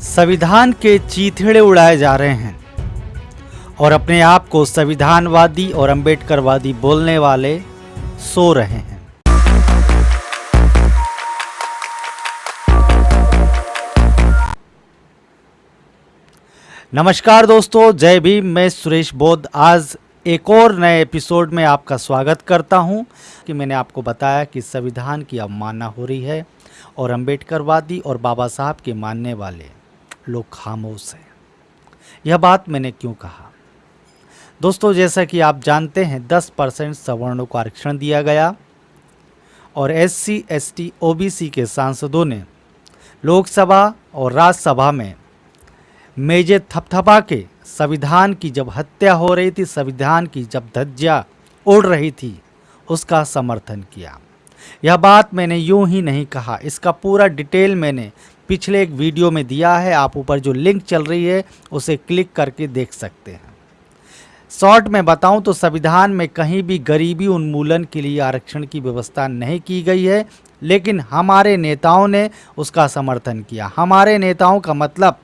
संविधान के चीथड़े उड़ाए जा रहे हैं। और अपने आप को संविधानवादी और अंबेडकरवादी बोलने वाले सो रहे हैं। नमस्कार दोस्तों, जय भीम, मैं सुरेश बोध। आज एक और नए एपिसोड में आपका स्वागत करता हूँ कि मैंने आपको बताया कि संविधान की अवमानना हो रही है और अंबेडकरवादी और बाबा साहब के मानने वाले। लोग खामोश हैं। यह बात मैंने क्यों कहा? दोस्तों, जैसा कि आप जानते हैं 10 परसेंट सवर्णों को आरक्षण दिया गया और S C S T O B C के सांसदों ने लोकसभा और राज्यसभा में मेजे थपथपा के संविधान की जब हत्या हो रही थी, संविधान की जब धज्जिया उड़ रही थी, उसका समर्थन किया। यह बात मैंने यूँ ही नहीं कहा, इसका पूरा डिटेल मैंने पिछले एक वीडियो में दिया है, आप ऊपर जो लिंक चल रही है, उसे क्लिक करके देख सकते हैं। शॉर्ट में बताऊँ तो संविधान में कहीं भी गरीबी उन्मूलन के लिए आरक्षण की व्यवस्था नहीं की गई है, लेकिन हमारे नेताओं ने उसका समर्थन किया। हमारे नेताओं का मतलब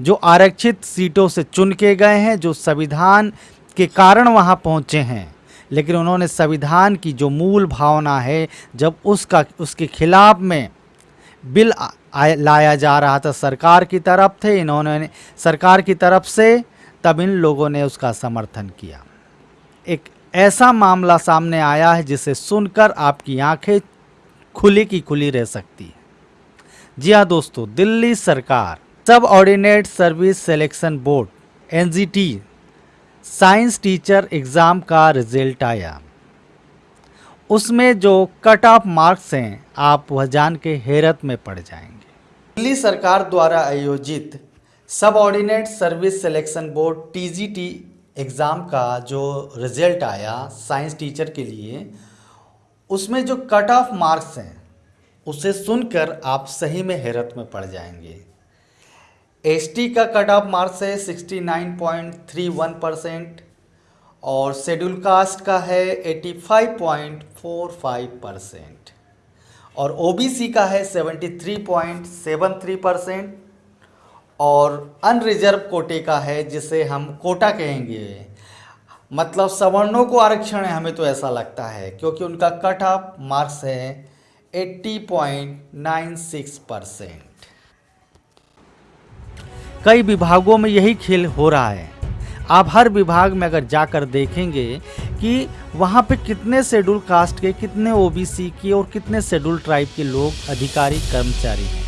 जो आरक्षित सीटों से चुन के गए हैं, जो संविधान के कारण वहाँ पहुँचे हैं, लेकिन उन्होंने संविधान की जो मूल भावना है, जब उसका, उसके खिलाफ में बिल लाया जा रहा था सरकार की तरफ़ थे इन्होंने सरकार की तरफ़ से, तब इन लोगों ने उसका समर्थन किया। एक ऐसा मामला सामने आया है जिसे सुनकर आपकी आँखें खुली की खुली रह सकती है। जी हाँ दोस्तों, दिल्ली सरकार, subordinate service selection board, NGT, science teacher exam का रिज़ल्ट आया। उसमें जो कट ऑफ़ मार्क्स हैं, आप वह जान के हैरत में पड़ जाएँगे। दिल्ली सरकार द्वारा आयोजित subordinate service selection board TGT exam का जो रिज़ल्ट आया साइंस टीचर के लिए, उसमें जो कट ऑफ़ मार्क्स हैं, उसे सुनकर आप सही में हैरत में पड़ जाएँगे। एसटी का कट ऑफ़ मार्क्स है 69.31 परसेंट और शेड्यूल कास्ट का है 85.45 परसेंट। और ओबीसी का है 73.73 परसेंट और अनरिजर्व कोटे का है जिसे हम कोटा कहेंगे। मतलब सवर्णों को आरक्षण है, हमें तो ऐसा लगता है, क्योंकि उनका कट ऑफ़ मार्क्स है 80.96 परसेंट कई विभागों में यही खेल हो रहा है। आप हर विभाग में अगर जाकर देखेंगे कि वहाँ पे कितने शेड्यूल कास्ट के, कितने ओबीसी के और कितने शेड्यूल ट्राइब के लोग, अधिकारी, कर्मचारी हैं।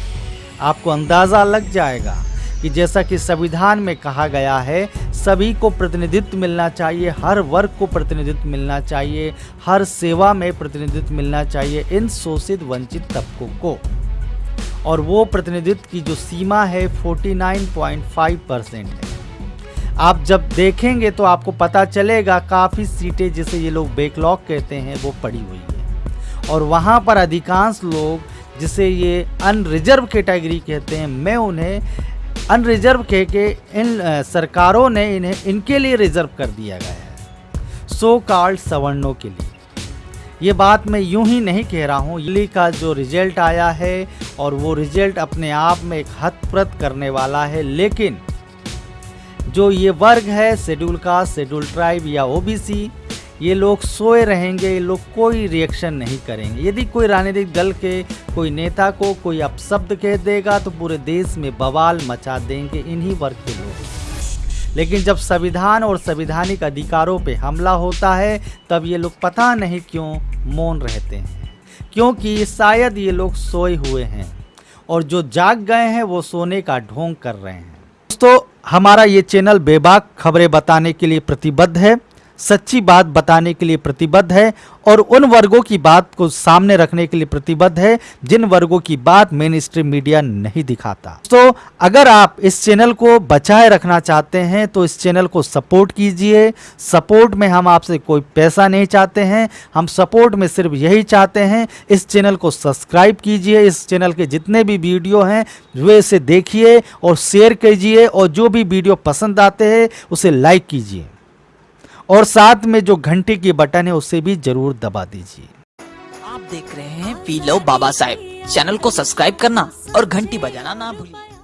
आपको अंदाज़ा लग जाएगा कि जैसा कि संविधान में कहा गया है, सभी को प्रतिनिधित्व मिलना चाहिए, हर वर्ग को प्रतिनिधित्व मिलना चाहिए, हर सेवा में प्रतिनिधित्व मिलना चाहिए इन शोषित, वंचित तबकों को। और वो प्रतिनिधित्व की जो सीमा है 49.5 परसेंट है। आप जब देखेंगे तो आपको पता चलेगा काफ़ी सीटें जिसे ये लोग बैकलॉग कहते हैं, वो पड़ी हुई है। और वहाँ पर अधिकांश लोग, जिसे ये अनरिजर्व कैटेगरी कहते हैं, मैं उन्हें अनरिजर्व कह के इन सरकारों ने इन्हें, इनके लिए रिज़र्व कर दिया गया है। सो कार्ड सवर्णों के लिए। ये बात मैं यूँ ही नहीं कह रहा हूँ। दिल्ली का जो रिज़ल्ट आया है, और वो रिज़ल्ट अपने आप में एक हतप्रत करने वाला है, लेकिन जो ये वर्ग है, शेड्यूल कास्ट शेड्यूल ट्राइब या ओबीसी ये लोग सोए रहेंगे, ये लोग कोई रिएक्शन नहीं करेंगे। यदि कोई राजनीतिक दल के, कोई नेता को कोई अपशब्द कह देगा तो पूरे देश में बवाल मचा देंगे इन्हीं वर्ग के लोग। लेकिन जब संविधान और संवैधानिक अधिकारों पे हमला होता है, तब ये लोग पता नहीं क्यों मौन रहते हैं। क्योंकि शायद ये लोग सोए हुए हैं और जो जाग गए हैं, वो सोने का ढोंग कर रहे हैं। दोस्तों हमारा ये चैनल बेबाक खबरें बताने के लिए प्रतिबद्ध है। सच्ची बात बताने के लिए प्रतिबद्ध है और उन वर्गों की बात को सामने रखने के लिए प्रतिबद्ध है, जिन वर्गों की बात मेन स्ट्रीम मीडिया नहीं दिखाता। तो अगर आप इस चैनल को बचाए रखना चाहते हैं तो इस चैनल को सपोर्ट कीजिए। सपोर्ट में हम आपसे कोई पैसा नहीं चाहते हैं। हम सपोर्ट में सिर्फ़ यही चाहते हैं, इस चैनल को सब्सक्राइब कीजिए। इस चैनल के जितने भी वीडियो हैं, वे इसे देखिए और शेयर कीजिए और जो भी वीडियो पसंद आते हैं, उसे लाइक कीजिए। और साथ में जो घंटे की बटन है, उसे भी ज़रूर दबा दीजिए। आप देख रहे हैं वी बाबा साहेब। चैनल को सब्सक्राइब करना और घंटी बजाना ना भूलिए।